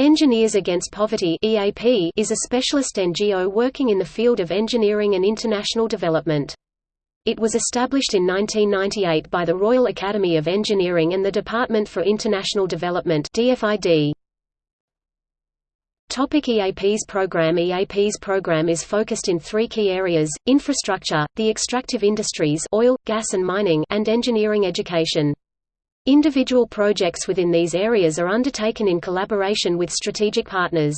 Engineers Against Poverty (EAP) is a specialist NGO working in the field of engineering and international development. It was established in 1998 by the Royal Academy of Engineering and the Department for International Development (DFID). Topic EAP's program EAP's program is focused in three key areas, infrastructure, the extractive industries oil, gas and mining and engineering education. Individual projects within these areas are undertaken in collaboration with strategic partners.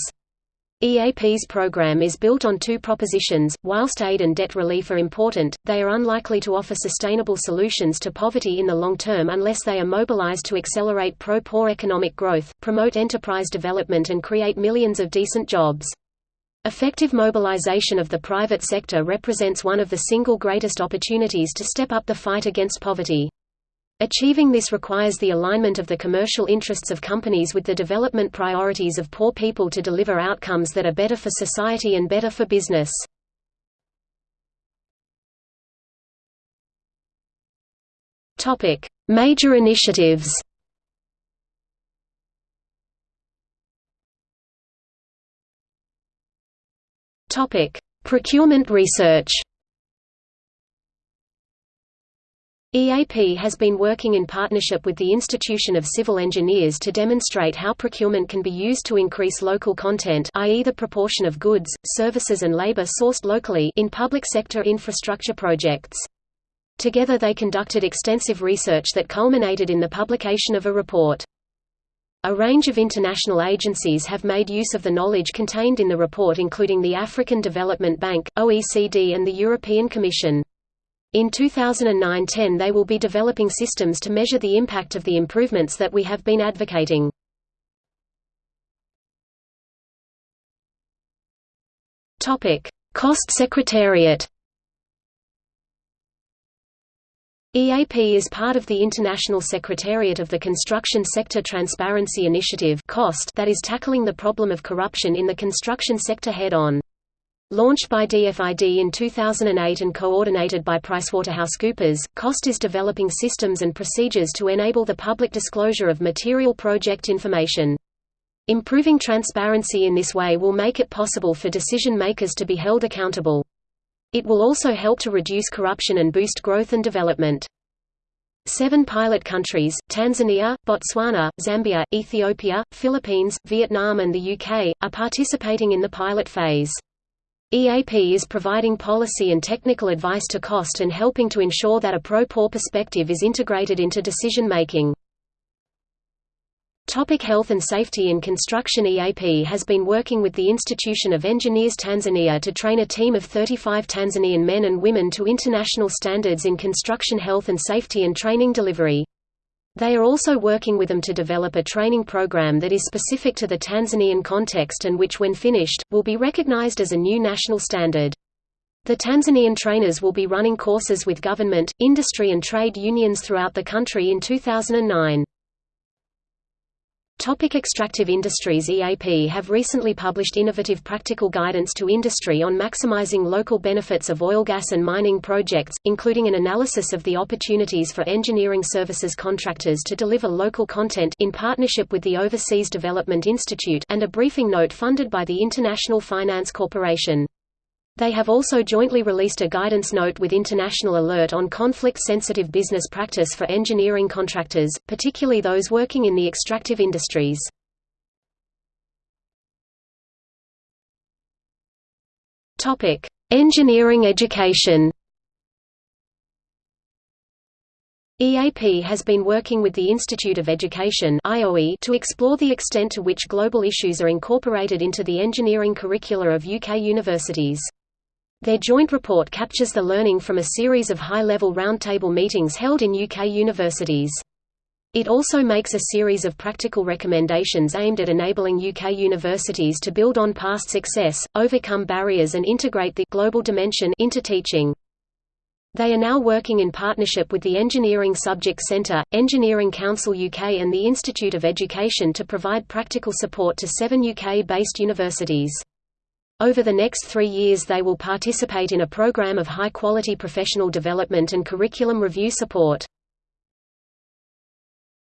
EAP's program is built on two propositions, whilst aid and debt relief are important, they are unlikely to offer sustainable solutions to poverty in the long term unless they are mobilized to accelerate pro-poor economic growth, promote enterprise development and create millions of decent jobs. Effective mobilization of the private sector represents one of the single greatest opportunities to step up the fight against poverty. Achieving this requires the alignment of the commercial interests of companies with the development priorities of poor people to deliver outcomes that are better for society and better for business. Topic: Major initiatives Topic: Procurement research EAP has been working in partnership with the Institution of Civil Engineers to demonstrate how procurement can be used to increase local content i.e. the proportion of goods, services and labor sourced locally in public sector infrastructure projects. Together they conducted extensive research that culminated in the publication of a report. A range of international agencies have made use of the knowledge contained in the report including the African Development Bank, OECD and the European Commission. In 2009–10 they will be developing systems to measure the impact of the improvements that we have been advocating. CoST Secretariat EAP is part of the International Secretariat of the Construction Sector Transparency Initiative that is tackling the problem of corruption in the construction sector head-on. Launched by DFID in 2008 and coordinated by PricewaterhouseCoopers, CoST is developing systems and procedures to enable the public disclosure of material project information. Improving transparency in this way will make it possible for decision makers to be held accountable. It will also help to reduce corruption and boost growth and development. Seven pilot countries, Tanzania, Botswana, Zambia, Ethiopia, Philippines, Vietnam and the UK, are participating in the pilot phase. EAP is providing policy and technical advice to CoST and helping to ensure that a pro-poor perspective is integrated into decision-making. Topic health and safety in construction EAP has been working with the Institution of Engineers Tanzania to train a team of 35 Tanzanian men and women to international standards in construction health and safety and training delivery. They are also working with them to develop a training program that is specific to the Tanzanian context and which when finished, will be recognized as a new national standard. The Tanzanian trainers will be running courses with government, industry and trade unions throughout the country in 2009. Topic extractive industries EAP have recently published innovative practical guidance to industry on maximizing local benefits of oil gas and mining projects, including an analysis of the opportunities for engineering services contractors to deliver local content in partnership with the Overseas Development Institute and a briefing note funded by the International Finance Corporation. They have also jointly released a guidance note with International Alert on conflict-sensitive business practice for engineering contractors, particularly those working in the extractive industries. Topic: Engineering education EAP has been working with the Institute of Education (IOE) to explore the extent to which global issues are incorporated into the engineering curricula of UK universities. Their joint report captures the learning from a series of high-level roundtable meetings held in UK universities. It also makes a series of practical recommendations aimed at enabling UK universities to build on past success, overcome barriers and integrate the global dimension into teaching. They are now working in partnership with the Engineering Subject Centre, Engineering Council UK and the Institute of Education to provide practical support to seven UK-based universities. Over the next three years they will participate in a program of high-quality professional development and curriculum review support.